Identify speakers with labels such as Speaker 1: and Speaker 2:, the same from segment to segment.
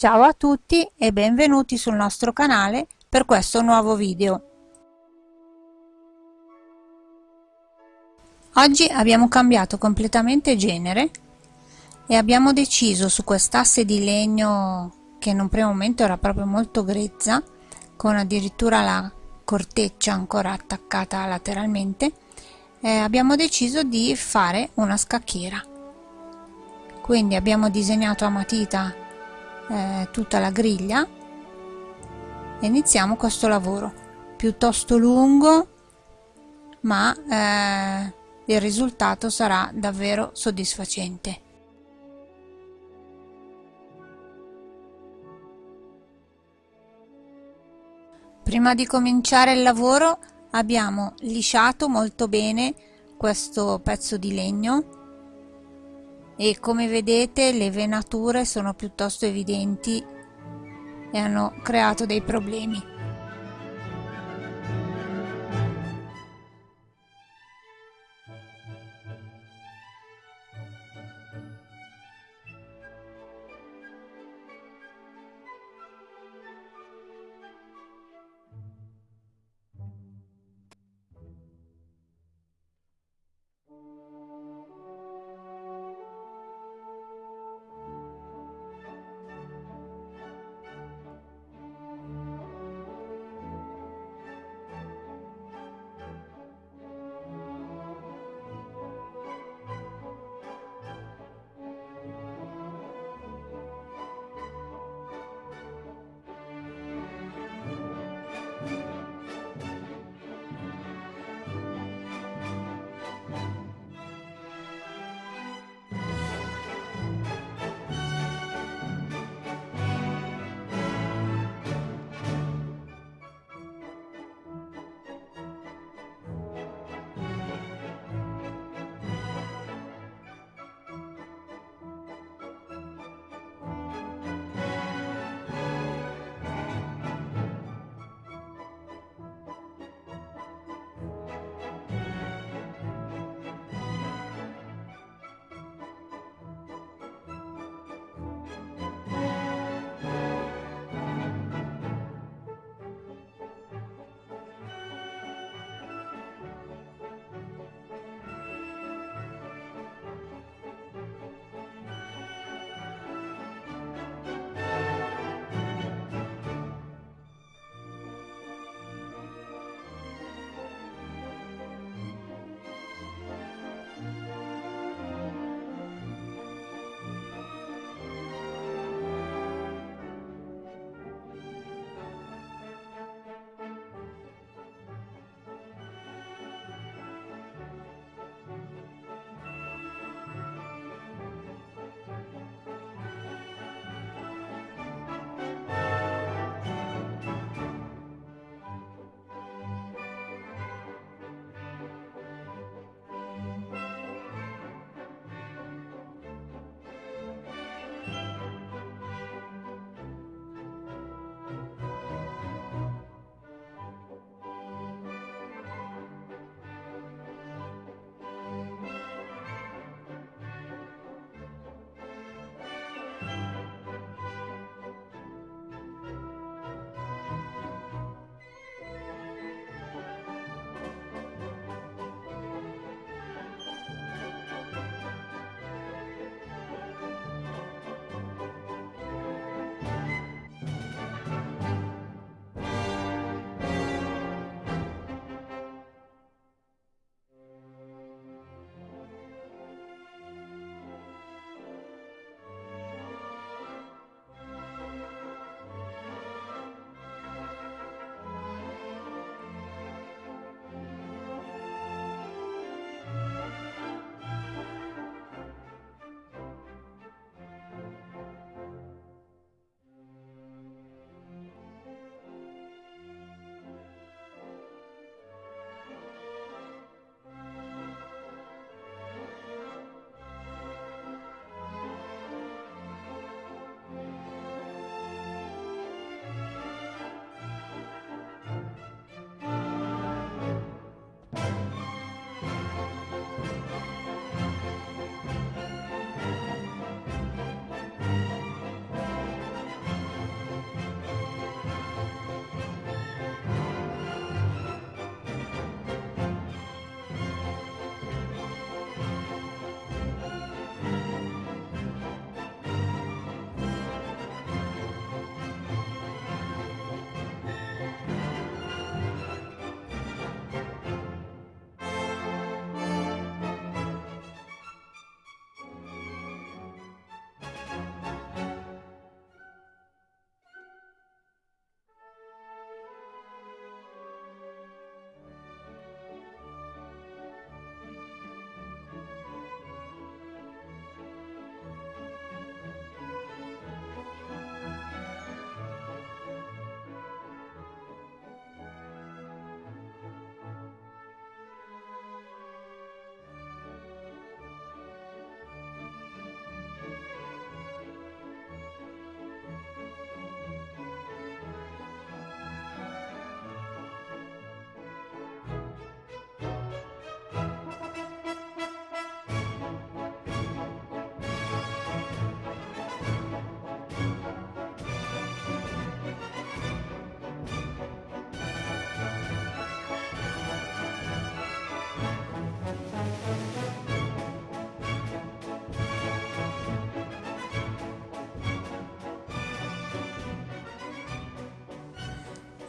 Speaker 1: Ciao a tutti e benvenuti sul nostro canale per questo nuovo video. Oggi abbiamo cambiato completamente genere e abbiamo deciso su quest'asse di legno che in un primo momento era proprio molto grezza con addirittura la corteccia ancora attaccata lateralmente eh, abbiamo deciso di fare una scacchiera quindi abbiamo disegnato a matita eh, tutta la griglia. E iniziamo questo lavoro. Piuttosto lungo ma eh, il risultato sarà davvero soddisfacente. Prima di cominciare il lavoro abbiamo lisciato molto bene questo pezzo di legno e come vedete le venature sono piuttosto evidenti e hanno creato dei problemi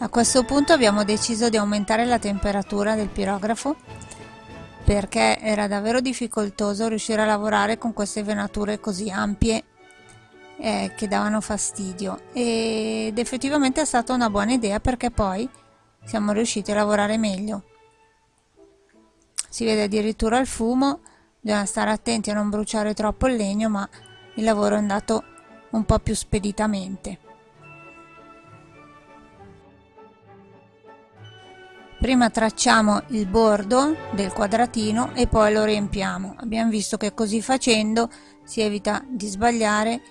Speaker 1: A questo punto abbiamo deciso di aumentare la temperatura del pirografo perché era davvero difficoltoso riuscire a lavorare con queste venature così ampie eh, che davano fastidio. Ed effettivamente è stata una buona idea perché poi siamo riusciti a lavorare meglio. Si vede addirittura il fumo bisogna stare attenti a non bruciare troppo il legno ma il lavoro è andato un po' più speditamente prima tracciamo il bordo del quadratino e poi lo riempiamo. Abbiamo visto che così facendo si evita di sbagliare.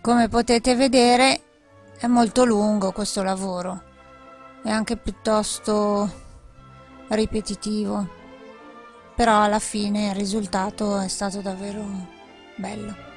Speaker 1: Come potete vedere è molto lungo questo lavoro è anche piuttosto ripetitivo. Però alla fine il risultato è stato davvero bello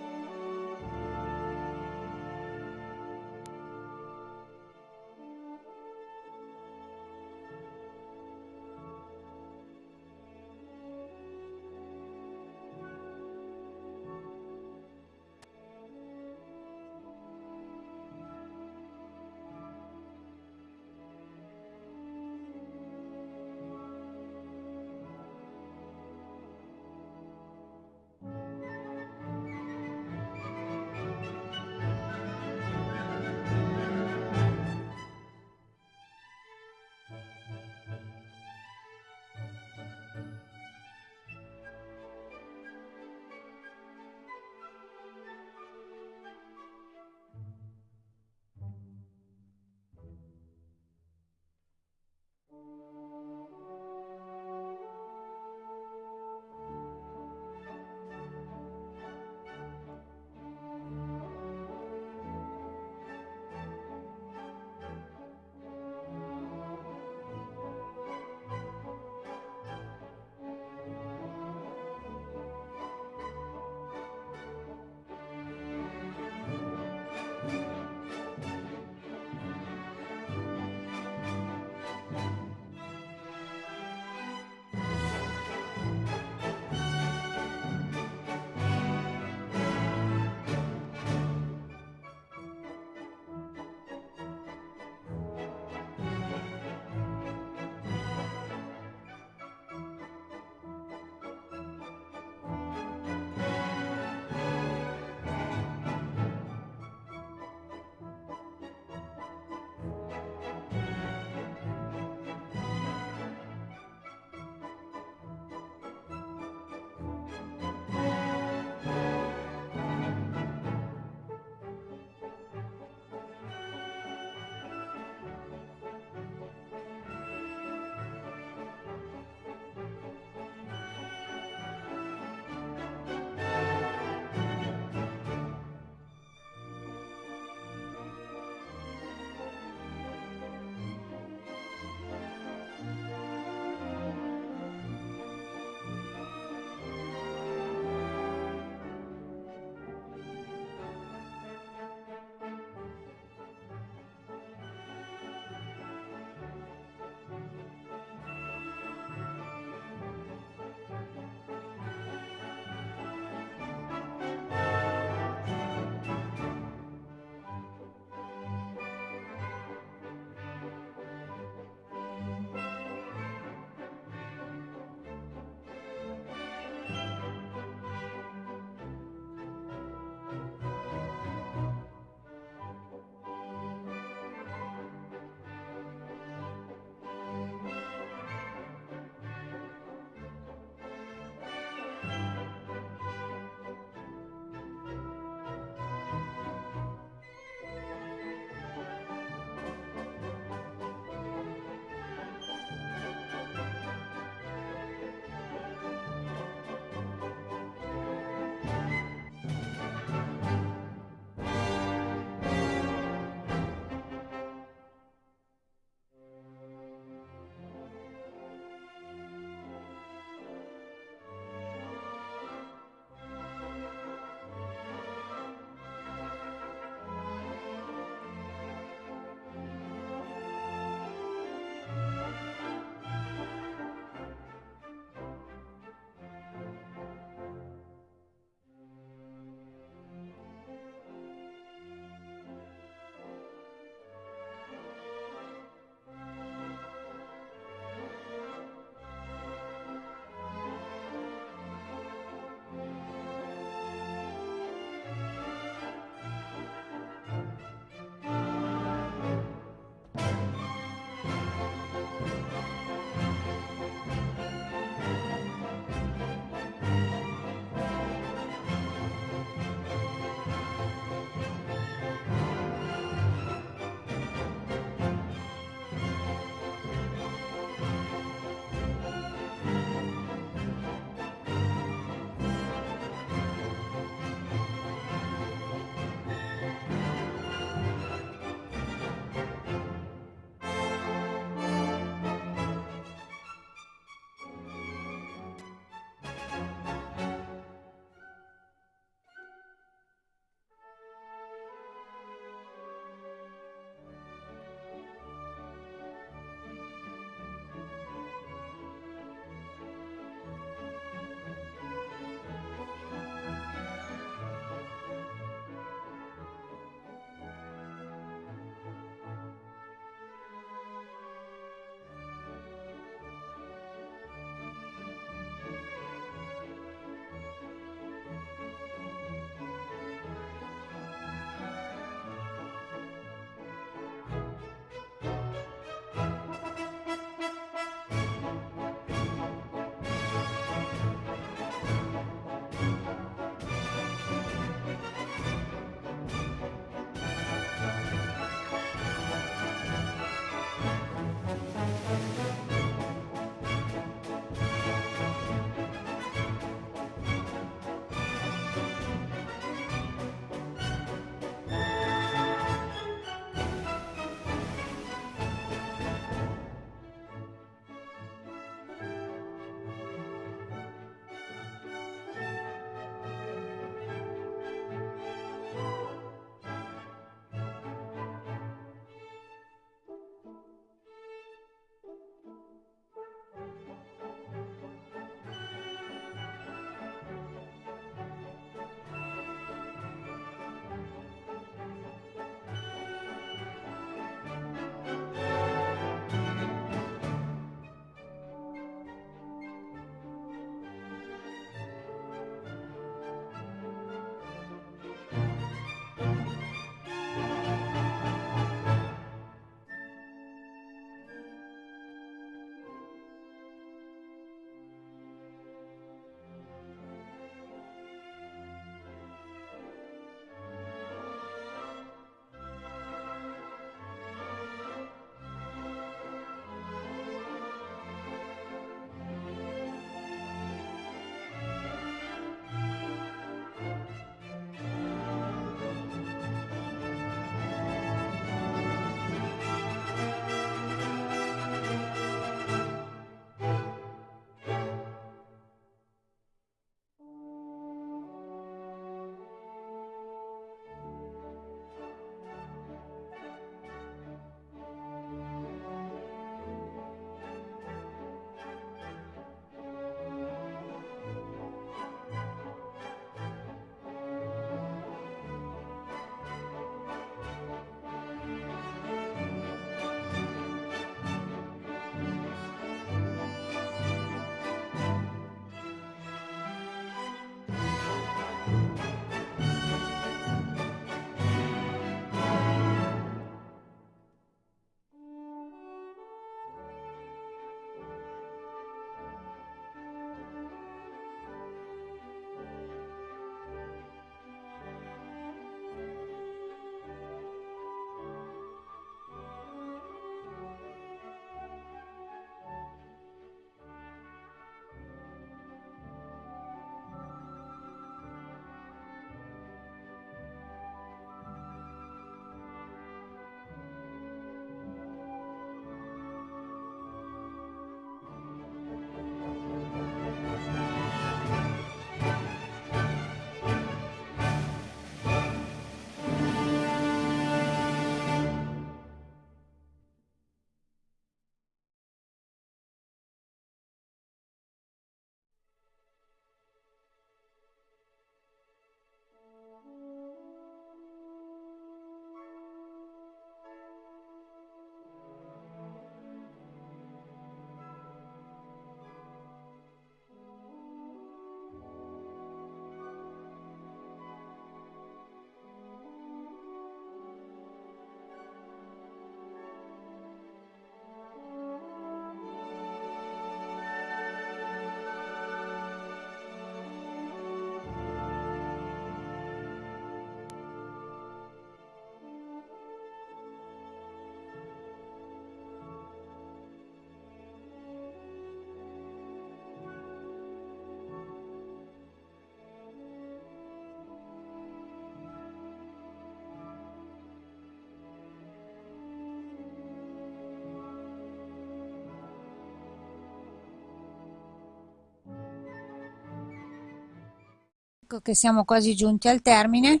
Speaker 1: Ecco che siamo quasi giunti al termine.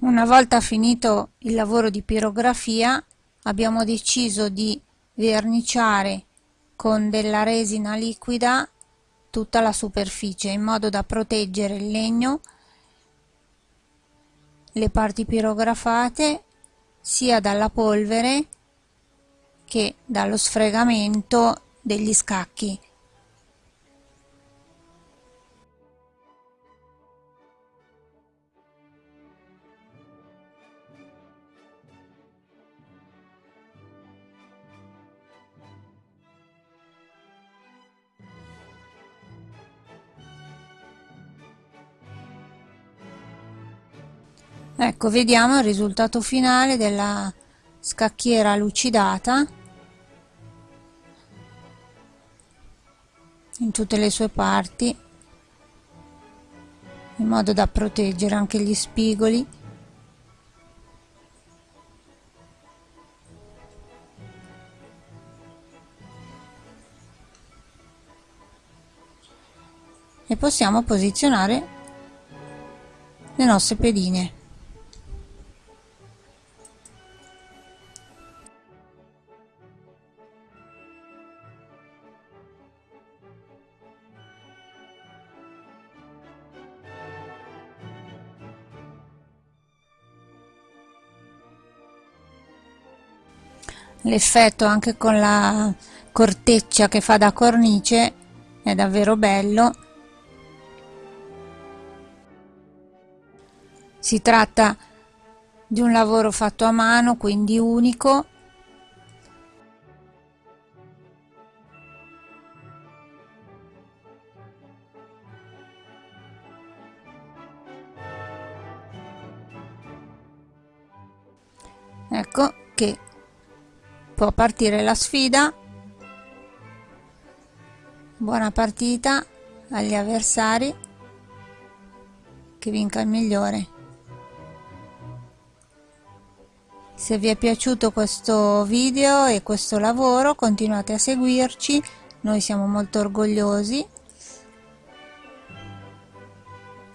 Speaker 1: Una volta finito il lavoro di pirografia abbiamo deciso di verniciare con della resina liquida tutta la superficie in modo da proteggere il legno, le parti pirografate sia dalla polvere che dallo sfregamento degli scacchi ecco vediamo il risultato finale della scacchiera lucidata. In tutte le sue parti. In modo da proteggere anche gli spigoli. E possiamo posizionare le nostre pedine l'effetto anche con la corteccia che fa da cornice è davvero bello. Si tratta di un lavoro fatto a mano quindi unico. Ecco che può partire la sfida. Buona partita agli avversari. Che vinca il migliore. Se vi è piaciuto questo video e questo lavoro continuate a seguirci. Noi siamo molto orgogliosi.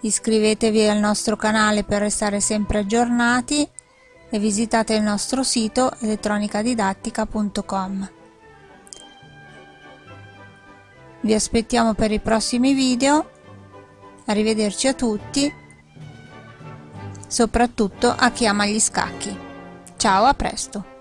Speaker 1: Iscrivetevi al nostro canale per restare sempre aggiornati e visitate il nostro sito elettronicadidattica.com. Vi aspettiamo per i prossimi video, arrivederci a tutti, soprattutto a chi ama gli scacchi. Ciao, a presto!